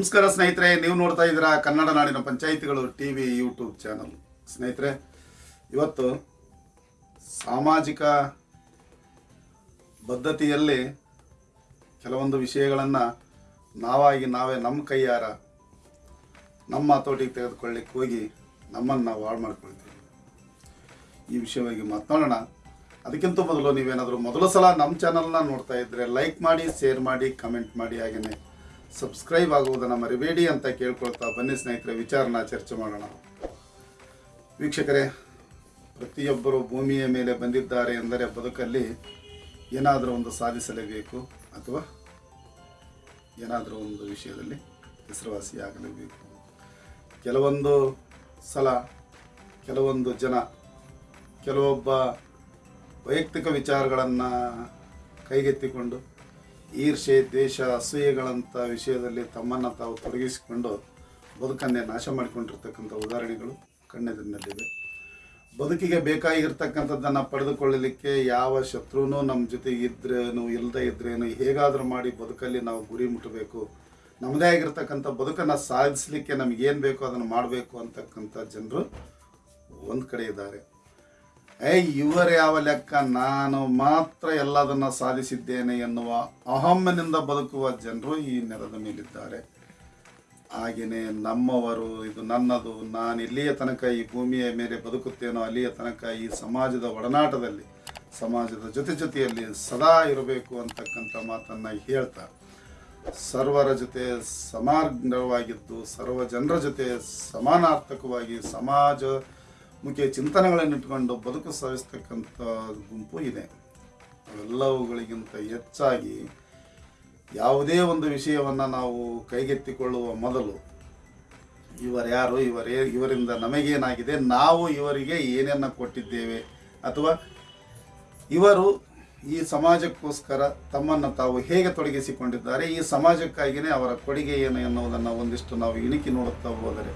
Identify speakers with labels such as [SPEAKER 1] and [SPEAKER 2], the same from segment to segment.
[SPEAKER 1] ನಮಸ್ಕಾರ ಸ್ನೇಹಿತರೆ, ನೀವು ನೋಡ್ತಾ ಇದ್ದೀರಾ ಕನ್ನಡ ನಾಡಿನ ಪಂಚಾಯಿತಿಗಳು ಟಿ ವಿ ಯೂಟ್ಯೂಬ್ ಚಾನಲ್. ಸ್ನೇಹಿತರೆ, ಇವತ್ತು ಸಾಮಾಜಿಕ ಬದ್ಧತೆಯಲ್ಲಿ ಕೆಲವೊಂದು ವಿಷಯಗಳನ್ನು ನಾವಾಗಿ ನಾವೇ ನಮ್ಮ ಕೈಯಾರ, ನಮ್ಮ ಹತೋಟಿಗೆ ತೆಗೆದುಕೊಳ್ಳಿಕ್ಕೆ ಹೋಗಿ ನಮ್ಮನ್ನು ನಾವು ಹಾಳು ಮಾಡ್ಕೊಳ್ತೀವಿ. ಈ ವಿಷಯವಾಗಿ ಮಾತನಾಡೋಣ. ಅದಕ್ಕಿಂತ ಮೊದಲು ನೀವೇನಾದರೂ ಮೊದಲ ಸಲ ನಮ್ಮ ಚಾನಲ್ನ ನೋಡ್ತಾ ಇದ್ದರೆ ಲೈಕ್ ಮಾಡಿ, ಶೇರ್ ಮಾಡಿ, ಕಮೆಂಟ್ ಮಾಡಿ ಹಾಗೆಯೇ ಸಬ್ಸ್ಕ್ರೈಬ್ ಆಗುವುದನ್ನು ಮರಿಬೇಡಿ ಅಂತ ಕೇಳ್ಕೊಳ್ತಾ ಬನ್ನಿ ಸ್ನೇಹಿತರೆ, ವಿಚಾರನ ಚರ್ಚೆ ಮಾಡೋಣ. ವೀಕ್ಷಕರೇ, ಪ್ರತಿಯೊಬ್ಬರು ಭೂಮಿಯ ಮೇಲೆ ಬಂದಿದ್ದಾರೆ ಎಂದರೆ ಬದುಕಲ್ಲಿ ಏನಾದರೂ ಒಂದು ಸಾಧಿಸಲೇಬೇಕು ಅಥವಾ ಏನಾದರೂ ಒಂದು ವಿಷಯದಲ್ಲಿ ಹೆಸರುವಾಸಿಯಾಗಲೇಬೇಕು. ಕೆಲವೊಂದು ಸಲ ಕೆಲವೊಂದು ಜನ, ಕೆಲವೊಬ್ಬ ವೈಯಕ್ತಿಕ ವಿಚಾರಗಳನ್ನು ಕೈಗೆತ್ತಿಕೊಂಡು ಈರ್ಷೆ ದ್ವೇಷ ಅಸೂಯೆಗಳಂಥ ವಿಷಯದಲ್ಲಿ ತಮ್ಮನ್ನು ತಾವು ತೊಡಗಿಸಿಕೊಂಡು ಬದುಕನ್ನೇ ನಾಶ ಮಾಡಿಕೊಂಡಿರ್ತಕ್ಕಂಥ ಉದಾಹರಣೆಗಳು ಕಣ್ಣೆದುರಿನಲ್ಲಿವೆ ಬದುಕಿಗೆ ಬೇಕಾಗಿರ್ತಕ್ಕಂಥದ್ದನ್ನು ಪಡೆದುಕೊಳ್ಳಲಿಕ್ಕೆ ಯಾವ ಶತ್ರುನೂ ನಮ್ಮ ಜೊತೆ ಇದ್ರೇನು ಇಲ್ಲದೆ ಇದ್ರೇನು, ಹೇಗಾದರೂ ಮಾಡಿ ಬದುಕಲ್ಲಿ ನಾವು ಗುರಿ ಮುಟ್ಟಬೇಕು. ನಮ್ಮದೇ ಆಗಿರ್ತಕ್ಕಂಥ ಬದುಕನ್ನು ಸಾಧಿಸಲಿಕ್ಕೆ ನಮಗೇನು ಬೇಕೋ ಅದನ್ನು ಮಾಡಬೇಕು ಅಂತಕ್ಕಂಥ ಜನರು ಒಂದು ಕಡೆ ಇದ್ದಾರೆ. ಏ, ಇವರು ಯಾವ ಲೆಕ್ಕ? ನಾನು ಮಾತ್ರ ಎಲ್ಲದನ್ನ ಸಾಧಿಸಿದ್ದೇನೆ ಎನ್ನುವ ಅಹಮ್ಮನಿಂದ ಬದುಕುವ ಜನರು ಈ ನೆಲದ ಮೇಲಿದ್ದಾರೆ. ಹಾಗೆಯೇ ನಮ್ಮವರು, ಇದು ನನ್ನದು, ನಾನು ಇಲ್ಲಿಯ ತನಕ ಈ ಭೂಮಿಯ ಮೇಲೆ ಬದುಕುತ್ತೇನೋ ಅಲ್ಲಿಯ ತನಕ ಈ ಸಮಾಜದ ಒಡನಾಟದಲ್ಲಿ, ಸಮಾಜದ ಜೊತೆ ಜೊತೆಯಲ್ಲಿ ಸದಾ ಇರಬೇಕು ಅಂತಕ್ಕಂಥ ಮಾತನ್ನು ಹೇಳ್ತಾ, ಸರ್ವರ ಜೊತೆ ಸಮಾನವಾಗಿದ್ದು ಸರ್ವ ಜನರ ಜೊತೆ ಸಮಾನಾರ್ಥಕವಾಗಿ ಸಮಾಜ ಮುಖ್ಯ ಚಿಂತನೆಗಳನ್ನು ಇಟ್ಕೊಂಡು ಬದುಕು ಸಾಗಿಸ್ತಕ್ಕಂಥ ಗುಂಪು ಇದೆ. ಅವೆಲ್ಲವುಗಳಿಗಿಂತ ಹೆಚ್ಚಾಗಿ ಯಾವುದೇ ಒಂದು ವಿಷಯವನ್ನು ನಾವು ಕೈಗೆತ್ತಿಕೊಳ್ಳುವ ಮೊದಲು ಇವರ್ಯಾರು ಇವರೇ, ಇವರಿಂದ ನಮಗೇನಾಗಿದೆ, ನಾವು ಇವರಿಗೆ ಏನನ್ನ ಕೊಟ್ಟಿದ್ದೇವೆ ಅಥವಾ ಇವರು ಈ ಸಮಾಜಕ್ಕೋಸ್ಕರ ತಮ್ಮನ್ನು ತಾವು ಹೇಗೆ ತೊಡಗಿಸಿಕೊಂಡಿದ್ದಾರೆ, ಈ ಸಮಾಜಕ್ಕಾಗಿಯೇ ಅವರ ಕೊಡುಗೆ ಏನು ಎನ್ನುವುದನ್ನು ಒಂದಿಷ್ಟು ನಾವು ಇಣಿಕಿ ನೋಡುತ್ತಾ ಹೋದರೆ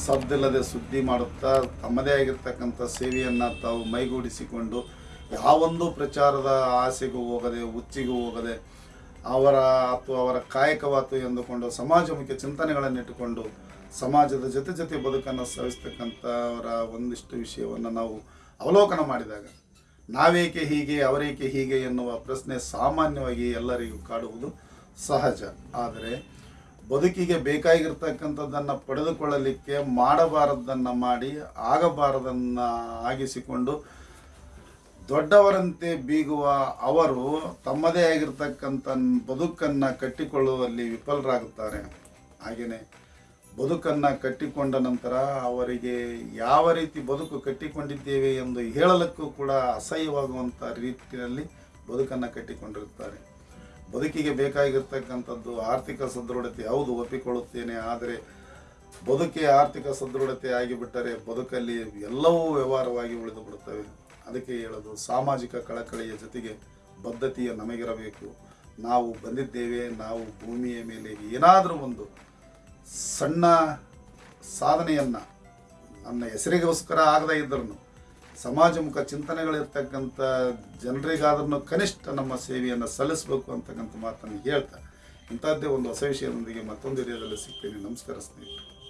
[SPEAKER 1] ಸದ್ದಿಲ್ಲದೆ ಸುದ್ದಿ ಮಾಡುತ್ತಾ ತಮ್ಮದೇ ಆಗಿರ್ತಕ್ಕಂಥ ಸೇವೆಯನ್ನು ತಾವು ಮೈಗೂಡಿಸಿಕೊಂಡು ಯಾವೊಂದು ಪ್ರಚಾರದ ಆಸೆಗೂ ಹೋಗದೆ, ಹುಚ್ಚಿಗೂ ಹೋಗದೆ, ಅವರ ಅಥವಾ ಅವರ ಕಾಯಕವಾತು ಎಂದುಕೊಂಡು ಸಮಾಜಮುಖಿ ಚಿಂತನೆಗಳನ್ನು ಇಟ್ಟುಕೊಂಡು ಸಮಾಜದ ಜೊತೆ ಜೊತೆ ಬದುಕನ್ನು ಸವಿಸ್ತಕ್ಕಂಥವರ ಒಂದಿಷ್ಟು ವಿಷಯವನ್ನು ನಾವು ಅವಲೋಕನ ಮಾಡಿದಾಗ ನಾವೇಕೆ ಹೀಗೆ, ಅವರೇಕೆ ಹೀಗೆ ಎನ್ನುವ ಪ್ರಶ್ನೆ ಸಾಮಾನ್ಯವಾಗಿ ಎಲ್ಲರಿಗೂ ಕಾಡುವುದು ಸಹಜ. ಆದರೆ ಬದುಕಿಗೆ ಬೇಕಾಗಿರ್ತಕ್ಕಂಥದ್ದನ್ನು ಪಡೆದುಕೊಳ್ಳಲಿಕ್ಕೆ ಮಾಡಬಾರದನ್ನ ಮಾಡಿ ಆಗಬಾರದನ್ನ ಆಗಿಸಿಕೊಂಡು ದೊಡ್ಡವರಂತೆ ಬೀಗುವ ಅವರು ತಮ್ಮದೇ ಆಗಿರ್ತಕ್ಕಂಥ ಬದುಕನ್ನು ಕಟ್ಟಿಕೊಳ್ಳುವಲ್ಲಿ ವಿಫಲರಾಗುತ್ತಾರೆ. ಹಾಗೆಯೇ ಬದುಕನ್ನು ಕಟ್ಟಿಕೊಂಡ ನಂತರ ಅವರಿಗೆ ಯಾವ ರೀತಿ ಬದುಕು ಕಟ್ಟಿಕೊಂಡಿದ್ದೇವೆ ಎಂದು ಹೇಳಲಕ್ಕೂ ಕೂಡ ಅಸಹ್ಯವಾಗುವಂಥ ರೀತಿಯಲ್ಲಿ ಬದುಕನ್ನು ಕಟ್ಟಿಕೊಂಡಿರುತ್ತಾರೆ. ಬದುಕಿಗೆ ಬೇಕಾಗಿರ್ತಕ್ಕಂಥದ್ದು ಆರ್ಥಿಕ ಸದೃಢತೆ, ಹೌದು, ಒಪ್ಪಿಕೊಳ್ಳುತ್ತೇನೆ. ಆದರೆ ಬದುಕೇ ಆರ್ಥಿಕ ಸದೃಢತೆ ಆಗಿಬಿಟ್ಟರೆ ಬದುಕಲ್ಲಿ ಎಲ್ಲವೂ ವ್ಯವಹಾರವಾಗಿ ಉಳಿದು ಬಿಡುತ್ತವೆ ಅದಕ್ಕೆ ಹೇಳೋದು, ಸಾಮಾಜಿಕ ಕಳಕಳಿಯ ಜೊತೆಗೆ ಬದ್ಧತೆಯ ನಮಗಿರಬೇಕು. ನಾವು ಬಂದಿದ್ದೇವೆ, ನಾವು ಭೂಮಿಯ ಮೇಲೆ ಏನಾದರೂ ಒಂದು ಸಣ್ಣ ಸಾಧನೆಯನ್ನು, ನನ್ನ ಹೆಸರಿಗೋಸ್ಕರ ಆಗದೇ ಇದ್ದರೂ ಸಮಾಜಮುಖ ಚಿಂತನೆಗಳಿರ್ತಕ್ಕಂಥ ಜನರಿಗಾದ್ರೂ ಕನಿಷ್ಠ ನಮ್ಮ ಸೇವೆಯನ್ನು ಸಲ್ಲಿಸಬೇಕು ಅಂತಕ್ಕಂಥ ಮಾತನ್ನು ಹೇಳ್ತಾ ಇಂಥದ್ದೇ ಒಂದು ಹೊಸ ವಿಷಯದೊಂದಿಗೆ ಮತ್ತೊಂದು ಏರಿಯಾದಲ್ಲಿ ಸಿಗ್ತೀನಿ. ನಮಸ್ಕಾರ ಸ್ನೇಹಿತರೆ.